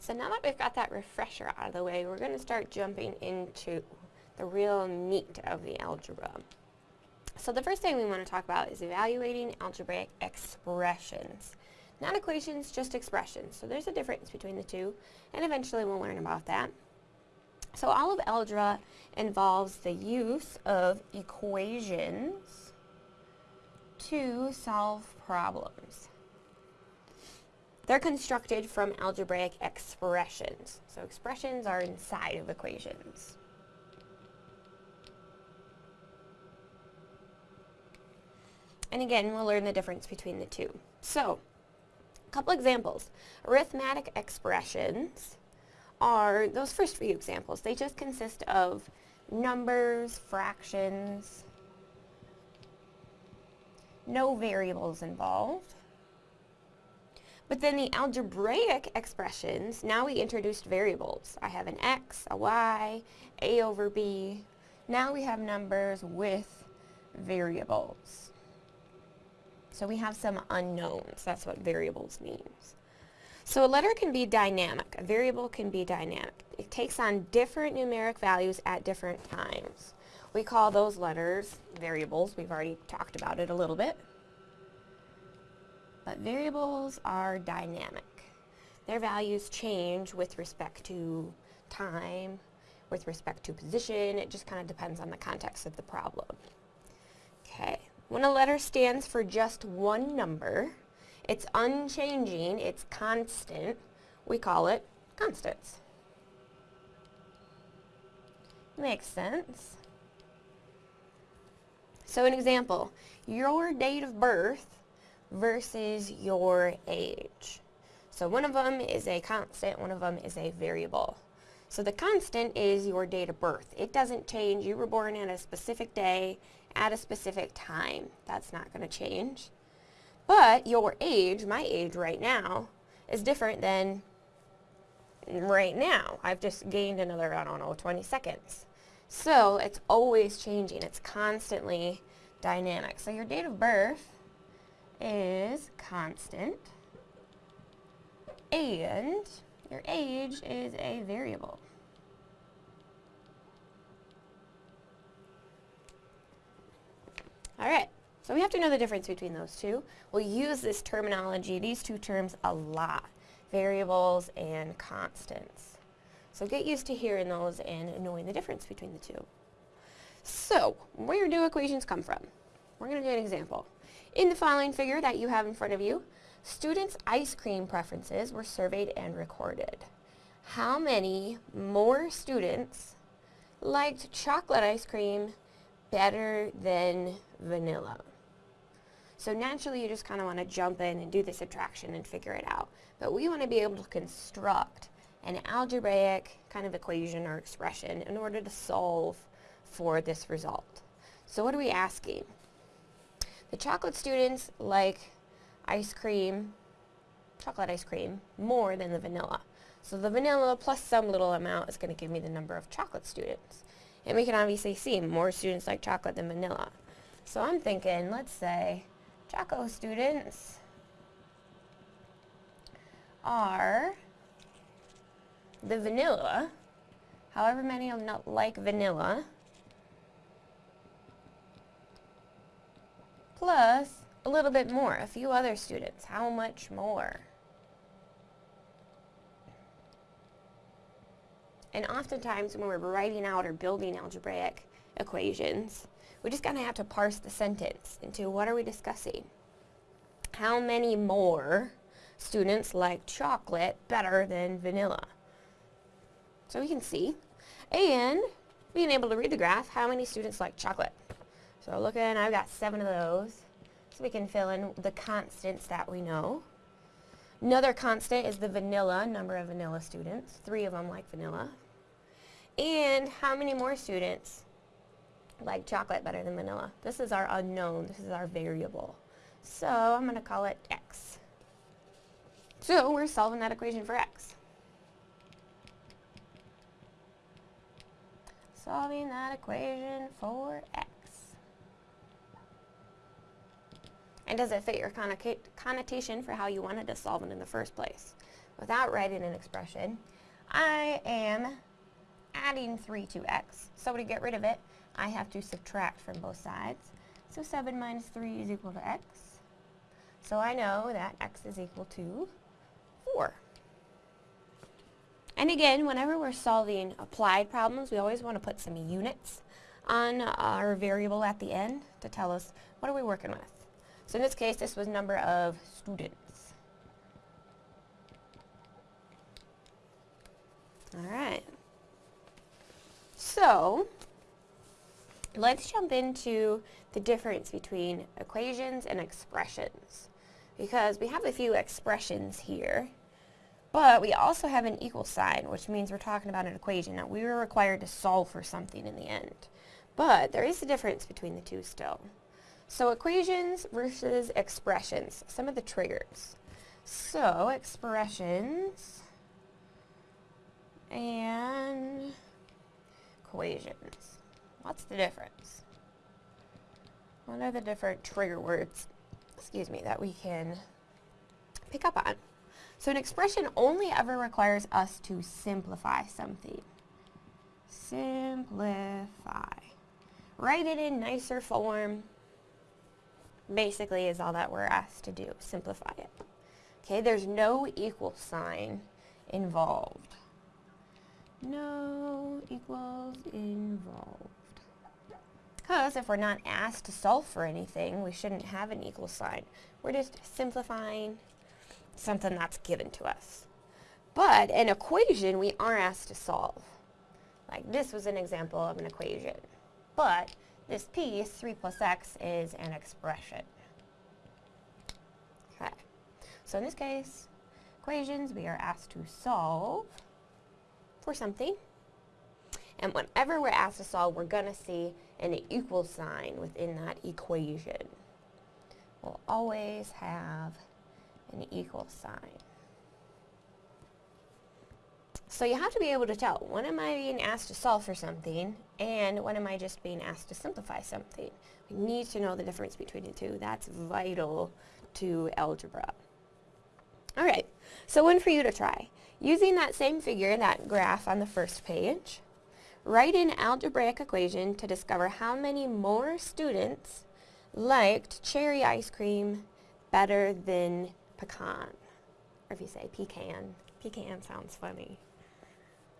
So now that we've got that refresher out of the way, we're going to start jumping into the real meat of the algebra. So the first thing we want to talk about is evaluating algebraic expressions. Not equations, just expressions. So there's a difference between the two, and eventually we'll learn about that. So all of algebra involves the use of equations to solve problems. They're constructed from algebraic expressions. So expressions are inside of equations. And again, we'll learn the difference between the two. So, a couple examples. Arithmetic expressions are those first few examples. They just consist of numbers, fractions, no variables involved. But then the algebraic expressions, now we introduced variables. I have an x, a y, a over b. Now we have numbers with variables. So we have some unknowns. That's what variables means. So a letter can be dynamic. A variable can be dynamic. It takes on different numeric values at different times. We call those letters variables. We've already talked about it a little bit. But variables are dynamic. Their values change with respect to time, with respect to position. It just kind of depends on the context of the problem. Okay, when a letter stands for just one number, it's unchanging, it's constant, we call it constants. Makes sense. So an example, your date of birth versus your age. So one of them is a constant, one of them is a variable. So the constant is your date of birth. It doesn't change. You were born at a specific day at a specific time. That's not going to change. But your age, my age right now, is different than right now. I've just gained another, I don't know, 20 seconds. So it's always changing. It's constantly dynamic. So your date of birth is constant and your age is a variable. Alright, so we have to know the difference between those two. We'll use this terminology, these two terms, a lot. Variables and constants. So get used to hearing those and knowing the difference between the two. So, where do equations come from? We're going to do an example. In the following figure that you have in front of you, students' ice cream preferences were surveyed and recorded. How many more students liked chocolate ice cream better than vanilla? So naturally you just kind of want to jump in and do the subtraction and figure it out. But we want to be able to construct an algebraic kind of equation or expression in order to solve for this result. So what are we asking? The chocolate students like ice cream, chocolate ice cream, more than the vanilla. So the vanilla plus some little amount is going to give me the number of chocolate students. And we can obviously see more students like chocolate than vanilla. So I'm thinking, let's say, Choco students are the vanilla, however many of them not like vanilla, plus a little bit more, a few other students. How much more? And oftentimes when we're writing out or building algebraic equations, we just kind of have to parse the sentence into what are we discussing? How many more students like chocolate better than vanilla? So we can see. And being able to read the graph, how many students like chocolate? So looking, I've got seven of those. So we can fill in the constants that we know. Another constant is the vanilla, number of vanilla students. Three of them like vanilla. And how many more students like chocolate better than vanilla? This is our unknown. This is our variable. So I'm going to call it x. So we're solving that equation for x. Solving that equation for x. And does it fit your connotation for how you wanted to solve it in the first place? without writing an expression, I am adding 3 to x. So to get rid of it, I have to subtract from both sides. So 7 minus 3 is equal to x. So I know that x is equal to 4. And again, whenever we're solving applied problems, we always want to put some units on our variable at the end to tell us what are we working with. So in this case, this was number of students. All right. So, let's jump into the difference between equations and expressions. Because we have a few expressions here, but we also have an equal sign, which means we're talking about an equation. Now, we were required to solve for something in the end. But there is a difference between the two still. So equations versus expressions, some of the triggers. So expressions and equations. What's the difference? What are the different trigger words, excuse me, that we can pick up on? So an expression only ever requires us to simplify something. Simplify. Write it in nicer form. Basically is all that we're asked to do, simplify it. Okay, there's no equal sign involved. No equals involved. Because if we're not asked to solve for anything, we shouldn't have an equal sign. We're just simplifying something that's given to us. But an equation we are asked to solve. Like this was an example of an equation. But this piece, 3 plus x, is an expression. Okay. So in this case, equations we are asked to solve for something. And whenever we're asked to solve, we're going to see an equal sign within that equation. We'll always have an equal sign. So you have to be able to tell, when am I being asked to solve for something, and when am I just being asked to simplify something? We need to know the difference between the two. That's vital to algebra. Alright, so one for you to try. Using that same figure, that graph on the first page, write an algebraic equation to discover how many more students liked cherry ice cream better than pecan. Or if you say pecan, pecan sounds funny.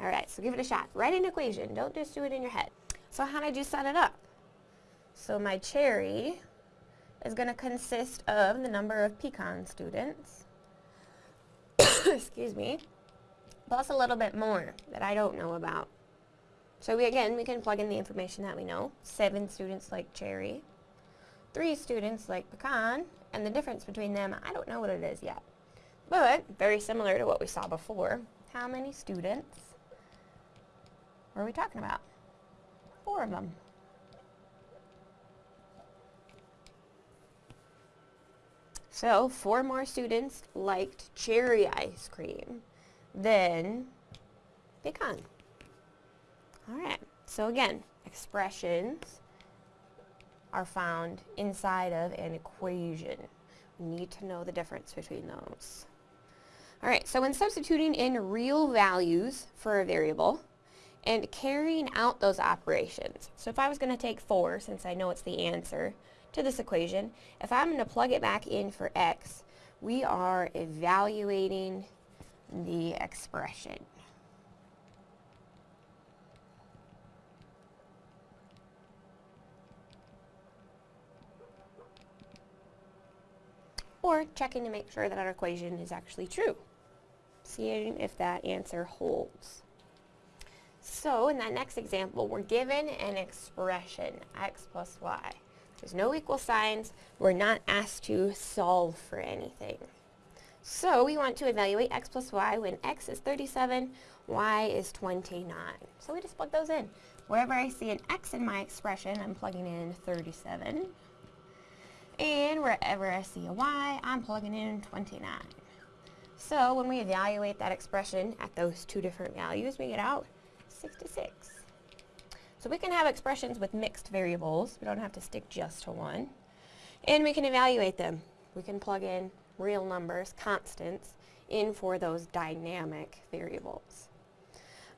Alright, so give it a shot. Write an equation. Don't just do it in your head. So how did you set it up? So my cherry is going to consist of the number of pecan students. Excuse me plus a little bit more that I don't know about. So we, again, we can plug in the information that we know. Seven students like cherry, three students like pecan, and the difference between them, I don't know what it is yet. But, very similar to what we saw before, how many students were we talking about? Four of them. So, four more students liked cherry ice cream then pecan. All right, so again, expressions are found inside of an equation. We need to know the difference between those. All right, so when substituting in real values for a variable and carrying out those operations, so if I was going to take 4, since I know it's the answer to this equation, if I'm going to plug it back in for x, we are evaluating the expression. Or checking to make sure that our equation is actually true. Seeing if that answer holds. So in that next example, we're given an expression, x plus y. There's no equal signs. We're not asked to solve for anything. So we want to evaluate x plus y when x is 37, y is 29. So we just plug those in. Wherever I see an x in my expression, I'm plugging in 37. And wherever I see a y, I'm plugging in 29. So when we evaluate that expression at those two different values, we get out 66. So we can have expressions with mixed variables. We don't have to stick just to one. And we can evaluate them. We can plug in real numbers, constants, in for those dynamic variables.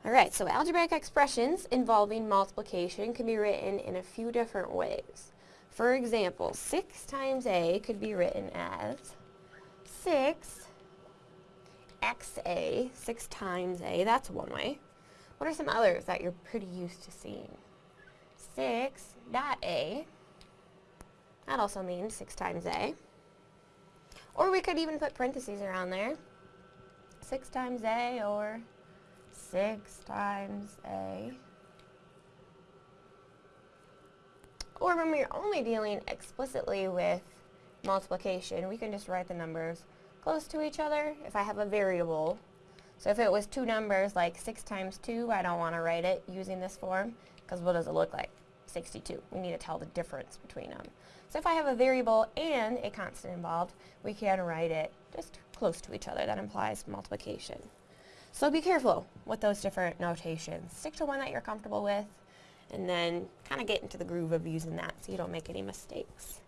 Alright, so algebraic expressions involving multiplication can be written in a few different ways. For example, 6 times a could be written as 6 xa, 6 times a, that's one way. What are some others that you're pretty used to seeing? 6 dot a, that also means 6 times a. Or we could even put parentheses around there. 6 times a or 6 times a. Or when we're only dealing explicitly with multiplication, we can just write the numbers close to each other if I have a variable. So if it was two numbers like 6 times 2, I don't want to write it using this form because what does it look like? 62. We need to tell the difference between them. So if I have a variable and a constant involved, we can write it just close to each other. That implies multiplication. So be careful with those different notations. Stick to one that you're comfortable with and then kind of get into the groove of using that so you don't make any mistakes.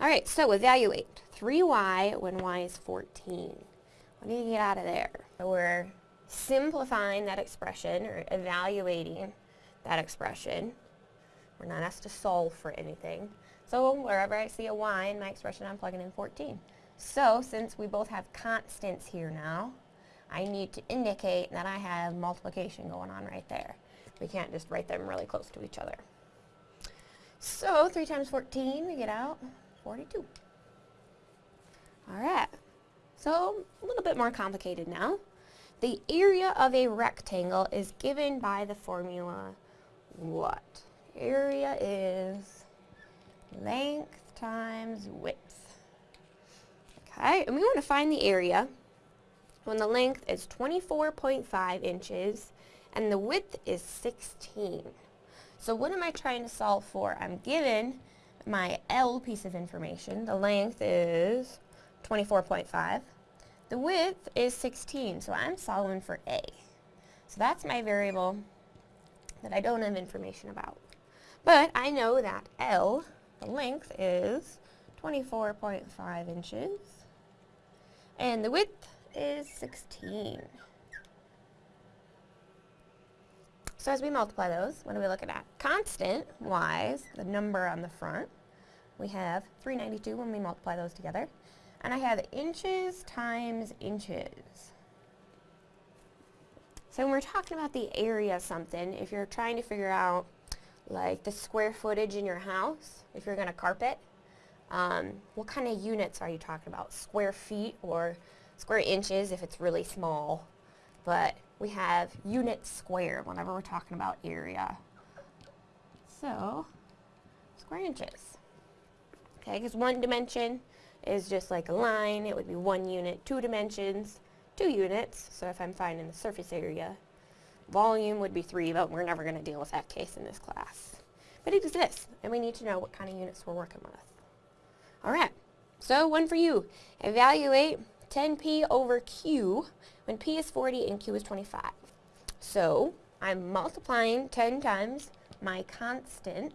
Alright, so evaluate 3y when y is 14. What do you get out of there? So we're simplifying that expression or evaluating that expression. We're not asked to solve for anything. So wherever I see a y in my expression, I'm plugging in 14. So since we both have constants here now, I need to indicate that I have multiplication going on right there. We can't just write them really close to each other. So 3 times 14, we get out 42. Alright, so a little bit more complicated now. The area of a rectangle is given by the formula what? Area is length times width. Okay, and we want to find the area when the length is 24.5 inches and the width is 16. So what am I trying to solve for? I'm given my L piece of information. The length is 24.5. The width is 16, so I'm solving for A. So that's my variable that I don't have information about. But I know that L, the length, is 24.5 inches. And the width is 16. So as we multiply those, what are we looking at? Constant-wise, the number on the front, we have 392 when we multiply those together. And I have inches times inches. So when we're talking about the area of something, if you're trying to figure out like the square footage in your house, if you're going to carpet, um, what kind of units are you talking about? Square feet or square inches if it's really small. But we have units square whenever we're talking about area. So, square inches. Okay, because one dimension is just like a line. It would be one unit. Two dimensions, two units. So if I'm finding the surface area, volume would be three, but we're never going to deal with that case in this class. But it exists, and we need to know what kind of units we're working with. All right, so one for you. Evaluate 10p over q when p is 40 and q is 25. So I'm multiplying 10 times my constant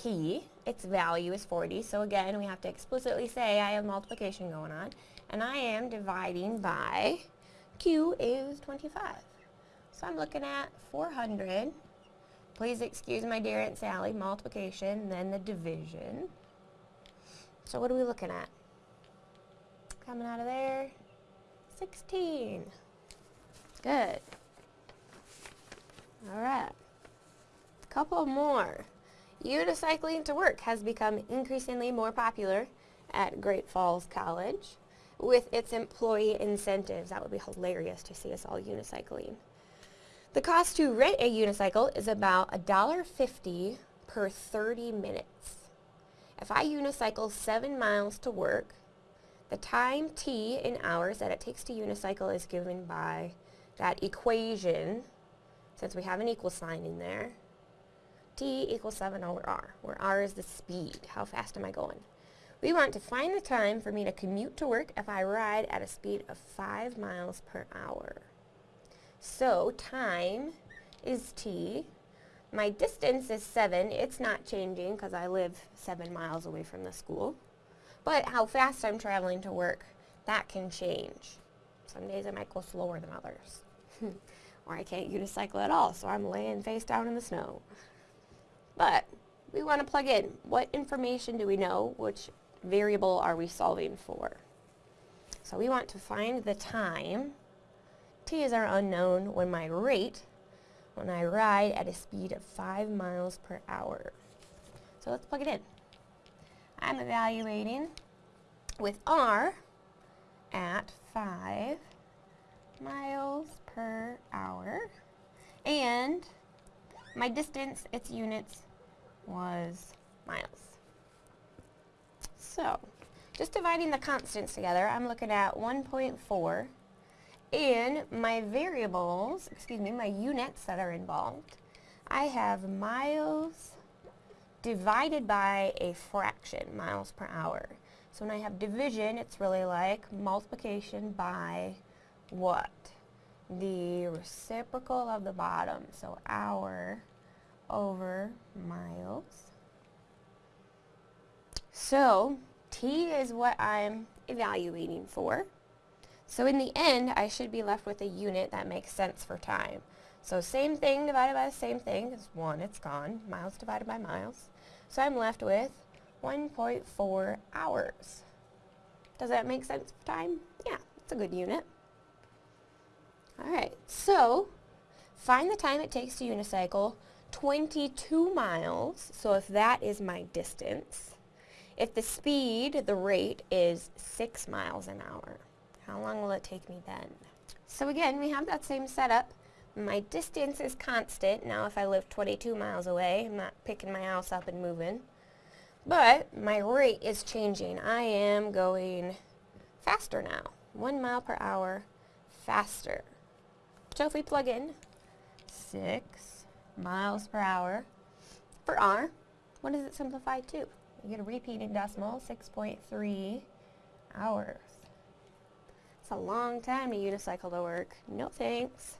p. Its value is 40. So again, we have to explicitly say I have multiplication going on. And I am dividing by q is 25. So I'm looking at 400. Please excuse my dear Aunt Sally, multiplication, then the division. So what are we looking at? Coming out of there, 16. Good. All right. A couple more. Unicycling to work has become increasingly more popular at Great Falls College with its employee incentives. That would be hilarious to see us all unicycling. The cost to rent a unicycle is about $1.50 per 30 minutes. If I unicycle 7 miles to work, the time t in hours that it takes to unicycle is given by that equation, since we have an equal sign in there. T equals 7 over r, where r is the speed. How fast am I going? We want to find the time for me to commute to work if I ride at a speed of 5 miles per hour. So time is t. My distance is 7. It's not changing because I live 7 miles away from the school. But how fast I'm traveling to work that can change. Some days I might go slower than others. or I can't unicycle at all, so I'm laying face down in the snow. But we want to plug in what information do we know, which variable are we solving for. So we want to find the time. T is our unknown when my rate, when I ride at a speed of 5 miles per hour. So let's plug it in. I'm evaluating with R at 5 miles per hour. And my distance, its units, was miles. So, just dividing the constants together, I'm looking at 1.4. And my variables, excuse me, my units that are involved, I have miles divided by a fraction, miles per hour. So when I have division, it's really like multiplication by what? The reciprocal of the bottom. So hour over miles. So T is what I'm evaluating for. So in the end, I should be left with a unit that makes sense for time. So same thing divided by the same thing is 1, it's gone. Miles divided by miles. So I'm left with 1.4 hours. Does that make sense for time? Yeah, it's a good unit. Alright, so find the time it takes to unicycle 22 miles, so if that is my distance, if the speed, the rate, is 6 miles an hour, how long will it take me then? So again, we have that same setup. My distance is constant. Now if I live 22 miles away, I'm not picking my house up and moving. But my rate is changing. I am going faster now. 1 mile per hour faster. So if we plug in 6 miles per hour for R, what does it simplify to? You get a repeating decimal, 6.3 hours. It's a long time to unicycle to work. No thanks.